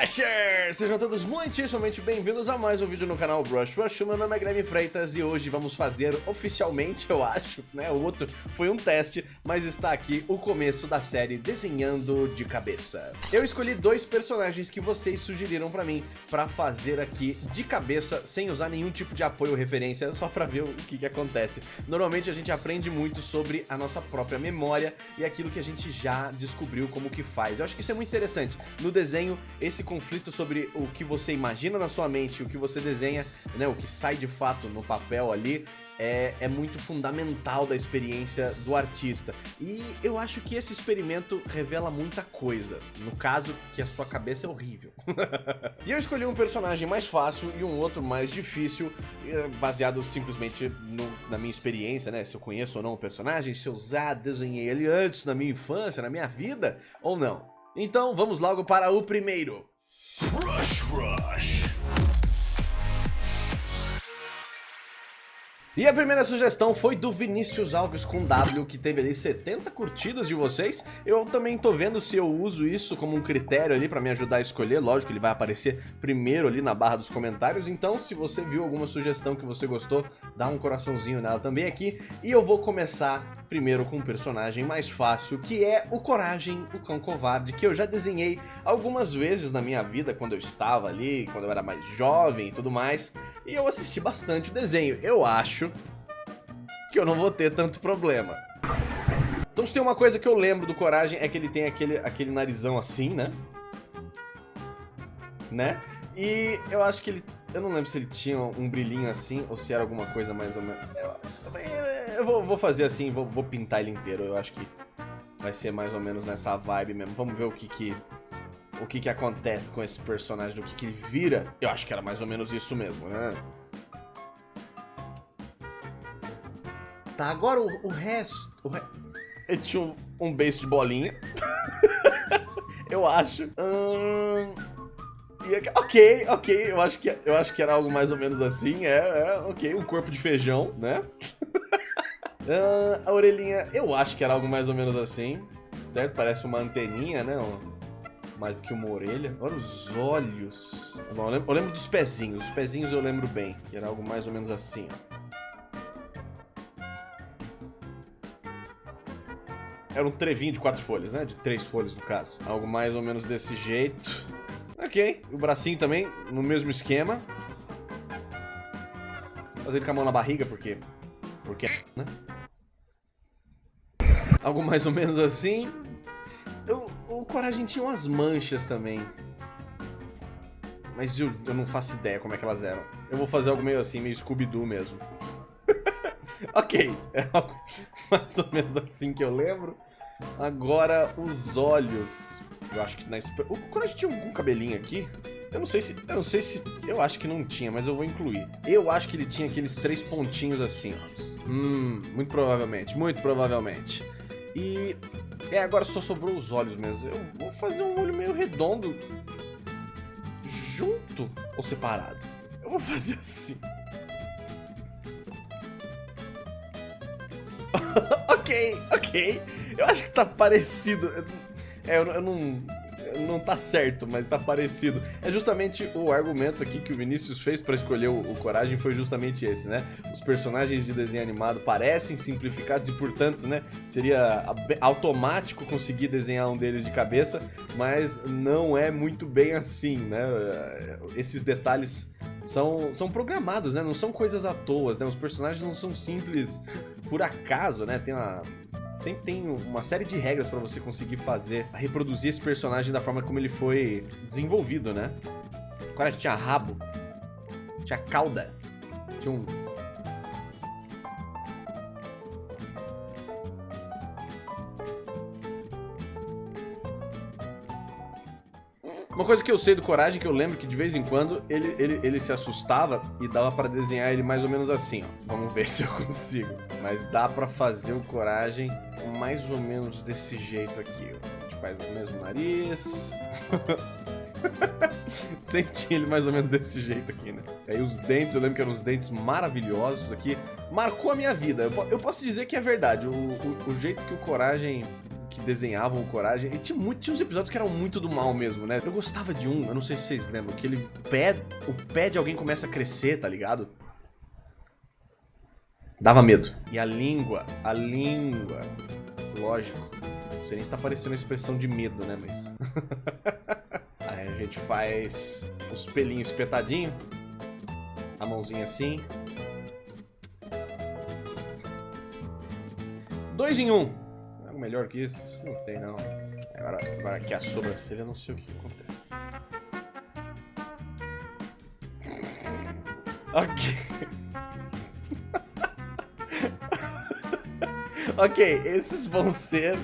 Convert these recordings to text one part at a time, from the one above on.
Rushers! Sejam todos muitíssimamente bem-vindos a mais um vídeo no canal Brush Rush, meu nome é Guilherme Freitas e hoje vamos fazer oficialmente, eu acho, né, o outro foi um teste, mas está aqui o começo da série Desenhando de Cabeça. Eu escolhi dois personagens que vocês sugeriram pra mim pra fazer aqui de cabeça, sem usar nenhum tipo de apoio ou referência, só pra ver o que que acontece. Normalmente a gente aprende muito sobre a nossa própria memória e aquilo que a gente já descobriu como que faz. Eu acho que isso é muito interessante. No desenho esse conflito sobre o que você imagina na sua mente, o que você desenha, né, o que sai de fato no papel ali, é, é muito fundamental da experiência do artista. E eu acho que esse experimento revela muita coisa. No caso, que a sua cabeça é horrível. e eu escolhi um personagem mais fácil e um outro mais difícil, eh, baseado simplesmente no, na minha experiência, né? Se eu conheço ou não o personagem, se eu já desenhei ele antes na minha infância, na minha vida, ou não. Então vamos logo para o primeiro. Rush E a primeira sugestão foi do Vinícius Alves com W, que teve ali 70 curtidas de vocês. Eu também tô vendo se eu uso isso como um critério ali pra me ajudar a escolher. Lógico, ele vai aparecer primeiro ali na barra dos comentários. Então, se você viu alguma sugestão que você gostou, dá um coraçãozinho nela também aqui. E eu vou começar primeiro com um personagem mais fácil, que é o Coragem, o Cão Covarde, que eu já desenhei algumas vezes na minha vida, quando eu estava ali, quando eu era mais jovem e tudo mais. E eu assisti bastante o desenho. Eu acho que eu não vou ter tanto problema. Então se tem uma coisa que eu lembro do Coragem é que ele tem aquele, aquele narizão assim, né? Né? E eu acho que ele... Eu não lembro se ele tinha um brilhinho assim ou se era alguma coisa mais ou menos... Eu, eu vou, vou, fazer assim, vou, vou pintar ele inteiro. Eu acho que vai ser mais ou menos nessa vibe mesmo. Vamos ver o que que... O que que acontece com esse personagem, do que que ele vira. Eu acho que era mais ou menos isso mesmo, né? Tá, agora o, o resto... O re... Tinha um, um base de bolinha. eu acho. Hum... Ok, ok, eu acho, que, eu acho que era algo mais ou menos assim, é, é ok, um corpo de feijão, né? a orelhinha, eu acho que era algo mais ou menos assim, certo? Parece uma anteninha, né? mais do que uma orelha. Olha os olhos. eu, lembro, eu lembro dos pezinhos, os pezinhos eu lembro bem, era algo mais ou menos assim, ó. Era um trevinho de quatro folhas, né? De três folhas, no caso. Algo mais ou menos desse jeito. Ok. O bracinho também, no mesmo esquema. Fazer ele com a mão na barriga, porque... Porque, né? Algo mais ou menos assim. Eu, o Coragem tinha umas manchas também. Mas eu, eu não faço ideia como é que elas eram. Eu vou fazer algo meio assim, meio Scooby-Doo mesmo. ok, é algo mais ou menos assim que eu lembro. Agora, os olhos. Eu acho que na... O Coragem tinha algum cabelinho aqui? Eu não sei se... Eu não sei se... Eu acho que não tinha, mas eu vou incluir. Eu acho que ele tinha aqueles três pontinhos assim, ó. Hum, muito provavelmente, muito provavelmente. E... É, agora só sobrou os olhos mesmo. Eu vou fazer um olho meio redondo. Junto ou separado? Eu vou fazer assim. Ok, ok. Eu acho que tá parecido. É, eu, eu não não tá certo, mas tá parecido. É justamente o argumento aqui que o Vinícius fez para escolher o, o, Coragem foi justamente esse, né? Os personagens de desenho animado parecem simplificados e, portanto, né, seria automático conseguir desenhar um deles de cabeça, mas não é muito bem assim, né? Esses detalhes são, são programados, né? Não são coisas à toa, né? Os personagens não são simples por acaso, né? Tem uma sempre tem uma série de regras para você conseguir fazer, reproduzir esse personagem da forma como ele foi desenvolvido, né? O cara tinha rabo, tinha cauda, tinha um Uma coisa que eu sei do Coragem, que eu lembro que de vez em quando ele, ele, ele se assustava e dava pra desenhar ele mais ou menos assim, ó. Vamos ver se eu consigo. Mas dá pra fazer o Coragem mais ou menos desse jeito aqui. A gente faz o mesmo nariz. Senti ele mais ou menos desse jeito aqui, né? Aí os dentes, eu lembro que eram os dentes maravilhosos aqui. Marcou a minha vida. Eu, eu posso dizer que é verdade. O, o, o jeito que o Coragem que desenhavam o Coragem. E tinha, muito, tinha uns episódios que eram muito do mal mesmo, né? Eu gostava de um, eu não sei se vocês lembram, que ele pé, o pé de alguém começa a crescer, tá ligado? Dava medo. E a língua, a língua, lógico. Sei nem se tá parecendo uma expressão de medo, né, mas... Aí a gente faz os pelinhos espetadinhos. A mãozinha assim. Dois em um. Melhor que isso? Não tem, não. Agora, agora aqui a sobrancelha, não sei o que acontece. Ok. ok, esses vão ser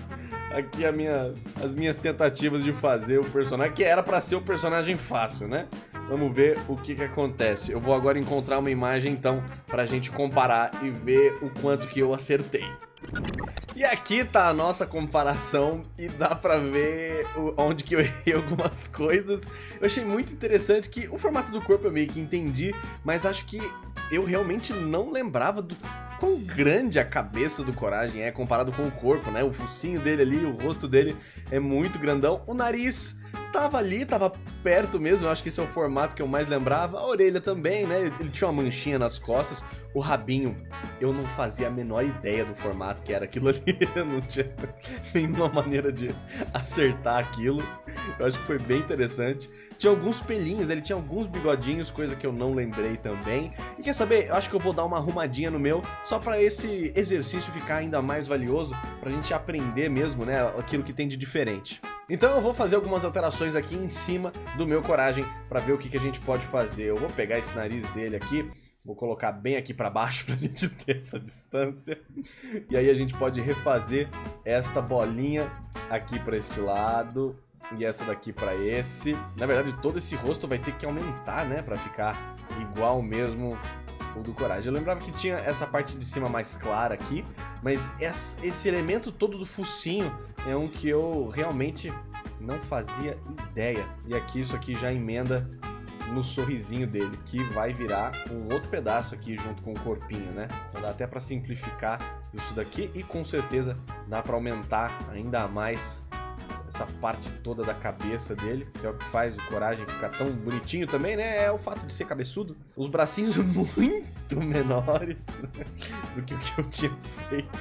aqui as minhas, as minhas tentativas de fazer o personagem, que era pra ser o personagem fácil, né? Vamos ver o que que acontece. Eu vou agora encontrar uma imagem, então, pra gente comparar e ver o quanto que eu acertei. E aqui tá a nossa comparação e dá pra ver onde que eu errei algumas coisas. Eu achei muito interessante que o formato do corpo eu meio que entendi, mas acho que eu realmente não lembrava do quão grande a cabeça do Coragem é comparado com o corpo, né? O focinho dele ali, o rosto dele é muito grandão. O nariz tava ali, tava perto mesmo, eu acho que esse é o formato que eu mais lembrava. A orelha também, né? Ele tinha uma manchinha nas costas. O rabinho, eu não fazia a menor ideia do formato que era aquilo ali. Eu não tinha nenhuma maneira de acertar aquilo. Eu acho que foi bem interessante. Tinha alguns pelinhos, ele tinha alguns bigodinhos, coisa que eu não lembrei também. E quer saber? Eu acho que eu vou dar uma arrumadinha no meu, só pra esse exercício ficar ainda mais valioso, pra gente aprender mesmo, né, aquilo que tem de diferente. Então eu vou fazer algumas alterações aqui em cima do meu Coragem para ver o que, que a gente pode fazer. Eu vou pegar esse nariz dele aqui, vou colocar bem aqui para baixo para a gente ter essa distância. E aí a gente pode refazer esta bolinha aqui para este lado e essa daqui para esse. Na verdade, todo esse rosto vai ter que aumentar, né, para ficar igual mesmo do Coragem. Eu lembrava que tinha essa parte de cima mais clara aqui, mas esse elemento todo do focinho é um que eu realmente não fazia ideia. E aqui isso aqui já emenda no sorrisinho dele, que vai virar um outro pedaço aqui junto com o corpinho, né? Então dá até para simplificar isso daqui e com certeza dá para aumentar ainda mais essa parte toda da cabeça dele, que é o que faz o Coragem ficar tão bonitinho também, né? É o fato de ser cabeçudo. Os bracinhos muito menores do que o que eu tinha feito.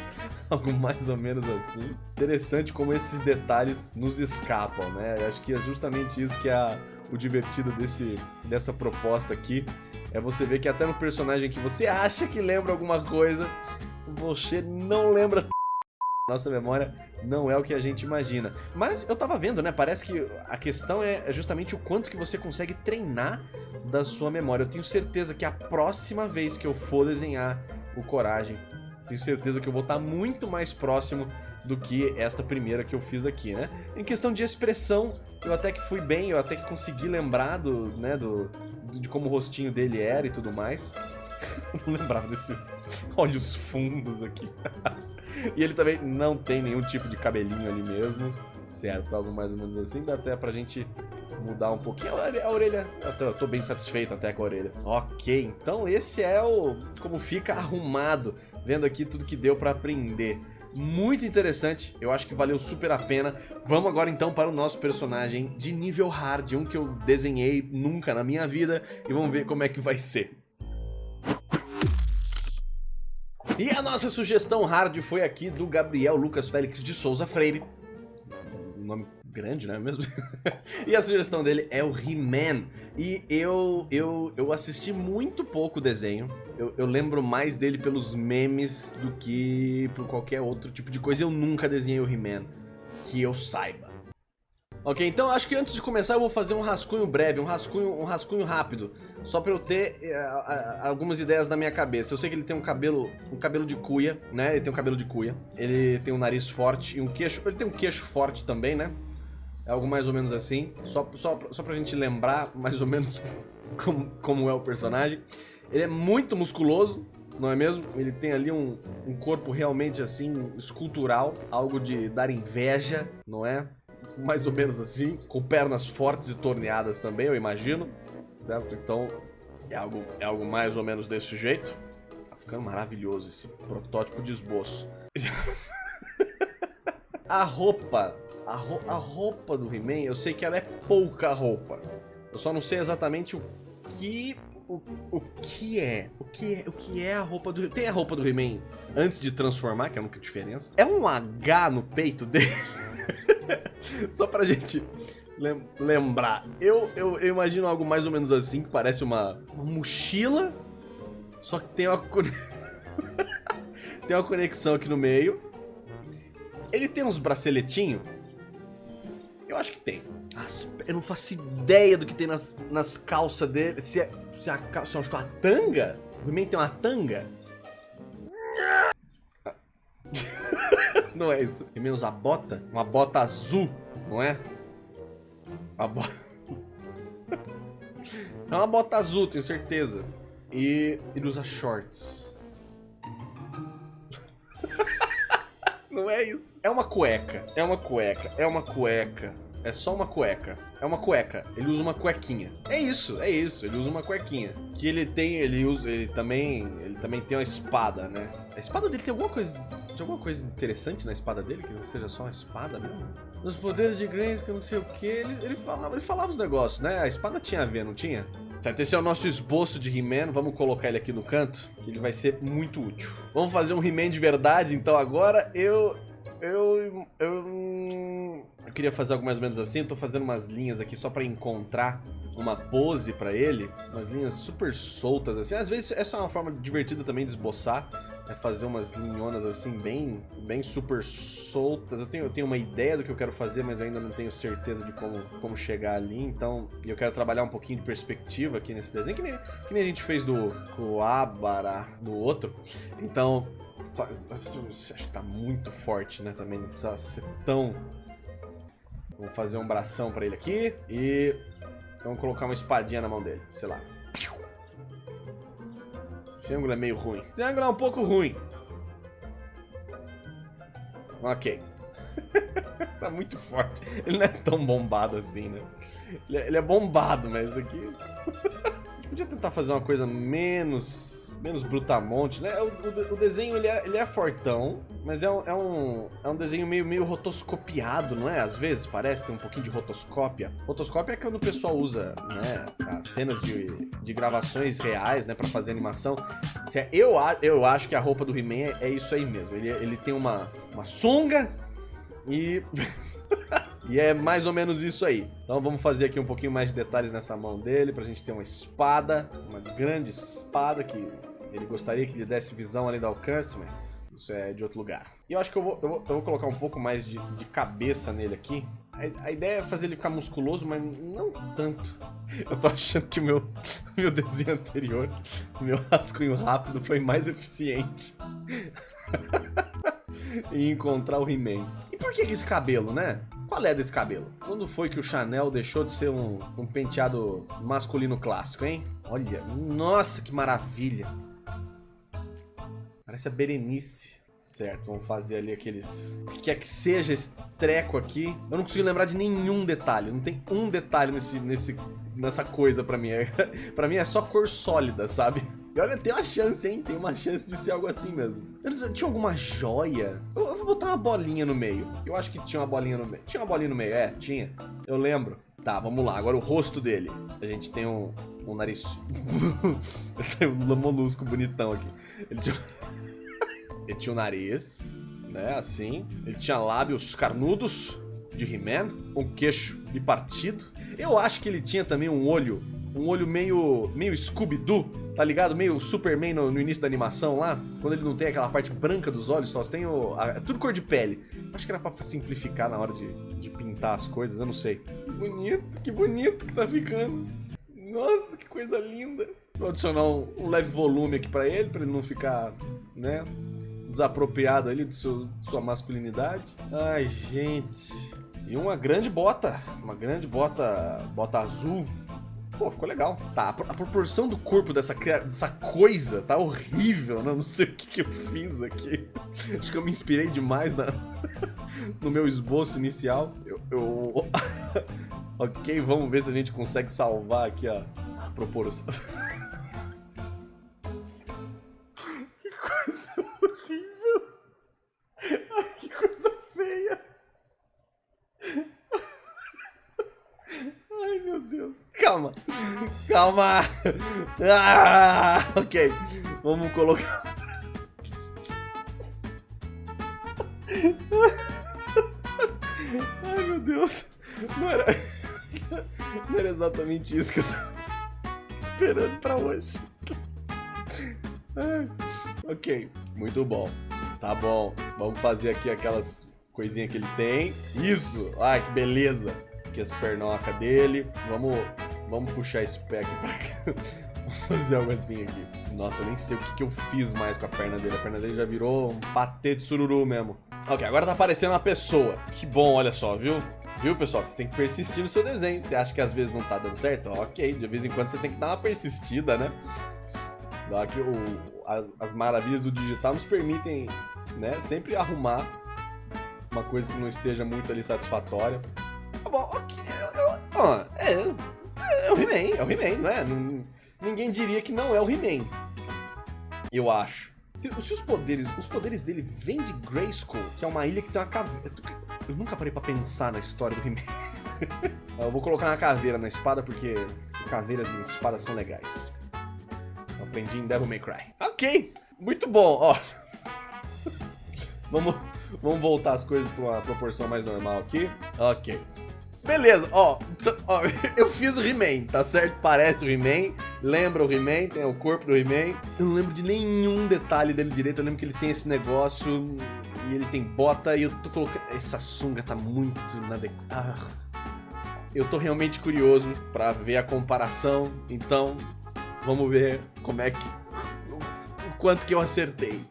Algo mais ou menos assim. Interessante como esses detalhes nos escapam, né? Acho que é justamente isso que é o divertido desse, dessa proposta aqui. É você ver que até no personagem que você acha que lembra alguma coisa, você não lembra nossa memória não é o que a gente imagina. Mas eu tava vendo, né? Parece que a questão é justamente o quanto que você consegue treinar da sua memória. Eu tenho certeza que a próxima vez que eu for desenhar o Coragem, tenho certeza que eu vou estar muito mais próximo do que esta primeira que eu fiz aqui, né? Em questão de expressão, eu até que fui bem, eu até que consegui lembrar do, né, do, de como o rostinho dele era e tudo mais. não lembrava desses olhos fundos aqui. e ele também não tem nenhum tipo de cabelinho ali mesmo, certo? Algo mais ou menos assim, dá até pra gente mudar um pouquinho a orelha. Eu tô, eu tô, bem satisfeito até com a orelha. Ok, então esse é o como fica arrumado, vendo aqui tudo que deu pra aprender. Muito interessante, eu acho que valeu super a pena. Vamos agora então para o nosso personagem de nível hard, um que eu desenhei nunca na minha vida, e vamos ver como é que vai ser. E a nossa sugestão hard foi aqui do Gabriel Lucas Félix de Souza Freire. Nome grande, né mesmo? e a sugestão dele é o He-Man. E eu, eu, eu assisti muito pouco o desenho. Eu, eu lembro mais dele pelos memes do que por qualquer outro tipo de coisa. Eu nunca desenhei o He-Man, que eu saiba. Ok, então acho que antes de começar eu vou fazer um rascunho breve, um rascunho, um rascunho rápido só pra eu ter uh, algumas ideias na minha cabeça. Eu sei que ele tem um cabelo, um cabelo de cuia, né? Ele tem um cabelo de cuia. Ele tem um nariz forte e um queixo... Ele tem um queixo forte também, né? É algo mais ou menos assim. Só, só, só pra gente lembrar mais ou menos como, como é o personagem. Ele é muito musculoso, não é mesmo? Ele tem ali um, um corpo realmente assim, escultural. Algo de dar inveja, não é? Mais ou menos assim. Com pernas fortes e torneadas também, eu imagino certo? Então é algo, é algo mais ou menos desse jeito. Tá ficando maravilhoso esse protótipo de esboço. a roupa, a, ro a roupa do He-Man, eu sei que ela é pouca roupa. Eu só não sei exatamente o que o, o que é? O que é? O que é a roupa do Tem a roupa do He-Man antes de transformar, que é a única diferença. É um H no peito dele. Só pra gente lem lembrar. Eu, eu, eu, imagino algo mais ou menos assim, que parece uma, uma mochila, só que tem uma, tem uma conexão aqui no meio. Ele tem uns braceletinhos? Eu acho que tem. As, eu não faço ideia do que tem nas, nas calças dele. Se é, se é a se é uma tanga? O He-Man tem uma tanga? não é isso. He-Man usa bota? Uma bota azul, não é? A é uma bota azul, tenho certeza. E ele usa shorts. não é isso. É uma cueca, é uma cueca, é uma cueca. É só uma cueca. É uma cueca. Ele usa uma cuequinha. É isso, é isso. Ele usa uma cuequinha. Que ele tem, ele usa, ele também, ele também tem uma espada, né? A espada dele tem alguma coisa, tem alguma coisa interessante na espada dele que não seja só uma espada mesmo? Nos poderes de que eu não sei o que, ele, ele falava, ele falava os negócios, né? A espada tinha a ver, não tinha? Certo, esse é o nosso esboço de He-Man, vamos colocar ele aqui no canto, que ele vai ser muito útil. Vamos fazer um He-Man de verdade, então agora. Eu... Eu eu queria fazer algo mais ou menos assim, eu tô fazendo umas linhas aqui só pra encontrar uma pose pra ele, umas linhas super soltas assim, às vezes essa é uma forma divertida também de esboçar, é fazer umas linhonas assim bem, bem super soltas, eu tenho, eu tenho uma ideia do que eu quero fazer, mas eu ainda não tenho certeza de como, como chegar ali, então eu quero trabalhar um pouquinho de perspectiva aqui nesse desenho, que nem, que nem a gente fez do Coabara, do outro, então faz, acho que tá muito forte, né, também. Não precisa ser tão Vamos fazer um bração pra ele aqui. E vamos colocar uma espadinha na mão dele. Sei lá. Esse ângulo é meio ruim. Esse ângulo é um pouco ruim. Ok. tá muito forte. Ele não é tão bombado assim, né? Ele é, é bombado, mas aqui... a gente podia tentar fazer uma coisa menos menos brutamonte, né? O, o, o desenho, ele é, ele é fortão, mas é um, é, um, é um desenho meio, meio rotoscopiado, não é? Às vezes parece ter um pouquinho de rotoscópia. Rotoscópia é quando o pessoal usa, né, as cenas de, de gravações reais, né, pra fazer animação. É, eu, eu acho que a roupa do He-Man é, é isso aí mesmo. Ele, ele tem uma, uma sunga e... E é mais ou menos isso aí. Então vamos fazer aqui um pouquinho mais de detalhes nessa mão dele, pra gente ter uma espada, uma grande espada que ele gostaria que lhe desse visão além do alcance, mas isso é de outro lugar. E eu acho que eu vou, eu vou, eu vou colocar um pouco mais de, de cabeça nele aqui. A, a, ideia é fazer ele ficar musculoso, mas não tanto. Eu tô achando que meu, meu desenho anterior, meu rascunho rápido, foi mais eficiente. em encontrar o He-Man. E por que esse cabelo, né? Qual é desse cabelo? Quando foi que o Chanel deixou de ser um, um penteado masculino clássico, hein? Olha, nossa, que maravilha. Parece a Berenice. Certo, vamos fazer ali aqueles... O que quer que seja esse treco aqui. Eu não consigo lembrar de nenhum detalhe. Não tem um detalhe nesse, nesse, nessa coisa pra mim. É, pra mim é só cor sólida, sabe? E olha, tem uma chance, hein? Tem uma chance de ser algo assim mesmo. Tinha alguma joia? Eu, eu, vou botar uma bolinha no meio. Eu acho que tinha uma bolinha no meio. Tinha uma bolinha no meio, é? Tinha. Eu lembro. Tá, vamos lá. Agora o rosto dele. A gente tem um, um nariz... Saiu um molusco bonitão aqui. Ele tinha... Ele tinha o um nariz, né, assim. Ele tinha lábios carnudos de He-Man, um queixo bipartido. Eu acho que ele tinha também um olho, um olho meio, meio Scooby-Doo, tá ligado? Meio Superman no, no, início da animação lá, quando ele não tem aquela parte branca dos olhos, só tem o, a, tudo cor de pele. Acho que era pra simplificar na hora de, de pintar as coisas, eu não sei. Que bonito, que bonito que tá ficando. Nossa, que coisa linda. Vou adicionar um, um leve volume aqui pra ele, pra ele não ficar, né, desapropriado ali de, seu, sua masculinidade. Ai, gente. E uma grande bota, uma grande bota, bota azul. Pô, ficou legal. Tá, a, proporção do corpo dessa, dessa coisa tá horrível, né? Não sei o que, que eu fiz aqui. Acho que eu me inspirei demais na, no meu esboço inicial. Eu... eu... ok, vamos ver se a gente consegue salvar aqui a proporção. Calma. Calma. Ah, ok. Vamos colocar... Ai, meu Deus. Não era... Não era exatamente isso que eu tava esperando pra hoje. ok, muito bom. Tá bom. Vamos fazer aqui aquelas coisinhas que ele tem. Isso! Ai, que beleza! Aqui as pernocas dele. Vamos, vamos puxar esse pé aqui pra cá. Vamos fazer algo assim aqui. Nossa, eu nem sei o que, que eu fiz mais com a perna dele. A perna dele já virou um patê de sururu mesmo. Ok, agora tá aparecendo uma pessoa. Que bom, olha só, viu? Viu, pessoal? Você tem que persistir no seu desenho. Você acha que às vezes não tá dando certo? Ok, de vez em quando você tem que dar uma persistida, né? Que o, as, as maravilhas do digital nos permitem, né, sempre arrumar uma coisa que não esteja muito ali satisfatória. Tá bom, ok. Eu, eu, é, é, o He-Man, é o He-Man, não é? ninguém diria que não é o He-Man. Eu acho. Se, se, os poderes, os poderes dele vêm de Grayskull, que é uma ilha que tem uma caveira. Eu nunca parei pra pensar na história do He-Man. eu vou colocar uma caveira na espada porque caveiras e espadas são legais. Eu aprendi em Devil May Cry. Ok, muito bom, ó. vamos, vamos voltar as coisas pra uma proporção mais normal aqui. Ok. Beleza, ó, ó, eu fiz o He-Man, tá certo? Parece o He-Man, lembra o He-Man, tem o corpo do He-Man. Eu não lembro de nenhum detalhe dele direito, eu lembro que ele tem esse negócio e ele tem bota e eu tô colocando... Essa sunga tá muito nada... Ah. Eu tô realmente curioso pra ver a comparação, então vamos ver como é que... o quanto que eu acertei.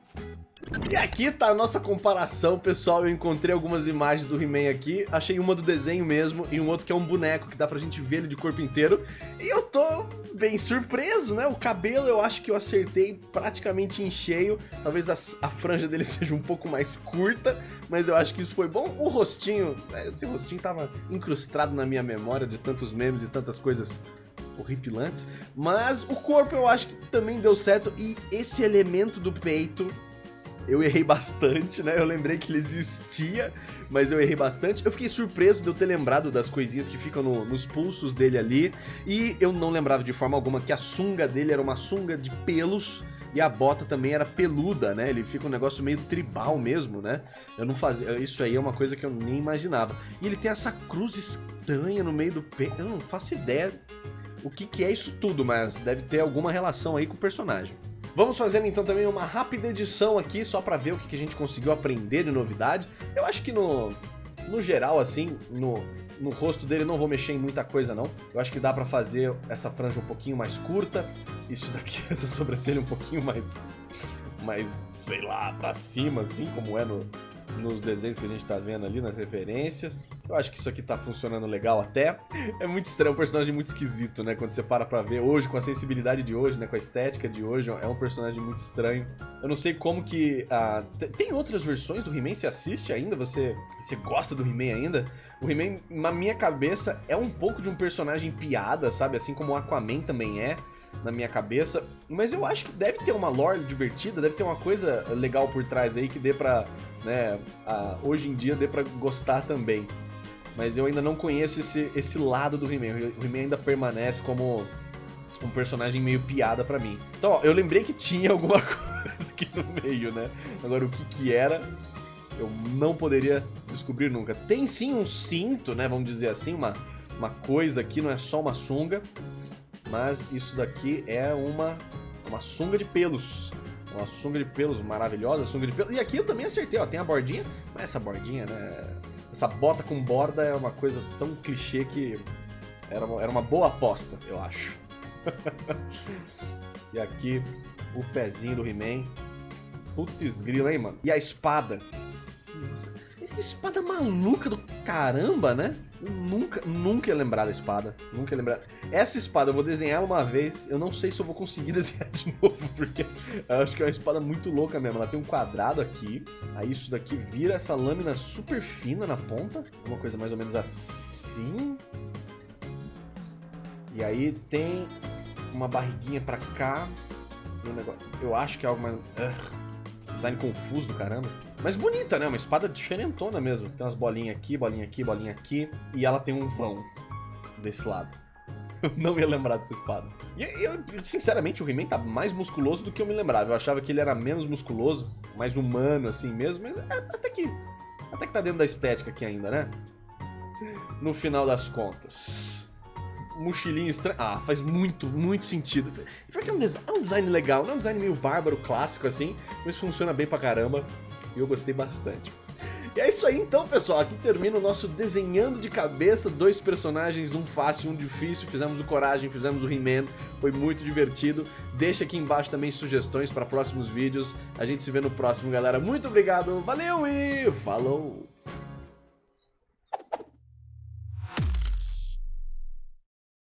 E aqui tá a nossa comparação, pessoal. Eu encontrei algumas imagens do He-Man aqui. Achei uma do desenho mesmo e um outro que é um boneco, que dá pra gente ver ele de corpo inteiro. E eu tô bem surpreso, né? O cabelo eu acho que eu acertei praticamente em cheio. Talvez a, a franja dele seja um pouco mais curta, mas eu acho que isso foi bom. O rostinho, né? esse rostinho tava incrustado na minha memória de tantos memes e tantas coisas horripilantes. Mas o corpo eu acho que também deu certo e esse elemento do peito eu errei bastante, né? Eu lembrei que ele existia, mas eu errei bastante. Eu fiquei surpreso de eu ter lembrado das coisinhas que ficam no, nos pulsos dele ali. E eu não lembrava de forma alguma que a sunga dele era uma sunga de pelos. E a bota também era peluda, né? Ele fica um negócio meio tribal mesmo, né? Eu não fazia... Isso aí é uma coisa que eu nem imaginava. E ele tem essa cruz estranha no meio do peito. Eu não faço ideia o que, que é isso tudo, mas deve ter alguma relação aí com o personagem. Vamos fazer então também uma rápida edição aqui, só pra ver o que a gente conseguiu aprender de novidade. Eu acho que no, no geral, assim, no, no rosto dele não vou mexer em muita coisa não. Eu acho que dá pra fazer essa franja um pouquinho mais curta, isso daqui, essa sobrancelha um pouquinho mais, mais, sei lá, pra cima, assim, como é no, nos desenhos que a gente tá vendo ali, nas referências. Eu acho que isso aqui tá funcionando legal até. É muito estranho, é um personagem muito esquisito, né? Quando você para pra ver hoje, com a sensibilidade de hoje, né? Com a estética de hoje, é um personagem muito estranho. Eu não sei como que... Ah, tem outras versões do He-Man? Você assiste ainda? Você, você gosta do He-Man ainda? O He-Man, na minha cabeça, é um pouco de um personagem piada, sabe? Assim como o Aquaman também é na minha cabeça. Mas eu acho que deve ter uma lore divertida, deve ter uma coisa legal por trás aí que dê pra, né, a, hoje em dia dê pra gostar também. Mas eu ainda não conheço esse, esse lado do He-Man. O He-Man ainda permanece como um personagem meio piada pra mim. Então, ó, eu lembrei que tinha alguma coisa aqui no meio, né? Agora, o que que era, eu não poderia descobrir nunca. Tem sim um cinto, né? Vamos dizer assim, uma, uma coisa aqui, não é só uma sunga. Mas isso daqui é uma, uma sunga de pelos. Uma sunga de pelos maravilhosa, sunga de pelos. E aqui eu também acertei, ó, tem a bordinha. Mas essa bordinha, né? Essa bota com borda é uma coisa tão clichê que era uma, era uma boa aposta, eu acho. e aqui o pezinho do He-Man. Putz grila, hein, mano? E a espada. Nossa, espada maluca do caramba, né? Eu nunca, nunca ia lembrar da espada. Nunca ia lembrar. Essa espada eu vou desenhar uma vez. Eu não sei se eu vou conseguir desenhar de novo, porque eu acho que é uma espada muito louca mesmo. Ela tem um quadrado aqui. Aí isso daqui vira essa lâmina super fina na ponta. Uma coisa mais ou menos assim. E aí tem uma barriguinha pra cá. Um negócio... Eu acho que é algo mais... Uh, design confuso do caramba. Mas bonita, né? Uma espada diferentona mesmo. Tem umas bolinhas aqui, bolinha aqui, bolinha aqui. E ela tem um vão desse lado. Eu não ia lembrar dessa espada. E eu, sinceramente, o He-Man tá mais musculoso do que eu me lembrava. Eu achava que ele era menos musculoso, mais humano assim mesmo, mas é, até que até que tá dentro da estética aqui ainda, né? No final das contas. Mochilinha estranha. Ah, faz muito, muito sentido. Porque é um, é um design legal, não é um design meio bárbaro, clássico assim, mas funciona bem pra caramba. E eu gostei bastante. E é isso aí então, pessoal. Aqui termina o nosso desenhando de cabeça. Dois personagens, um fácil e um difícil. Fizemos o Coragem, fizemos o He-Man. Foi muito divertido. Deixa aqui embaixo também sugestões para próximos vídeos. A gente se vê no próximo, galera. Muito obrigado, valeu e falou!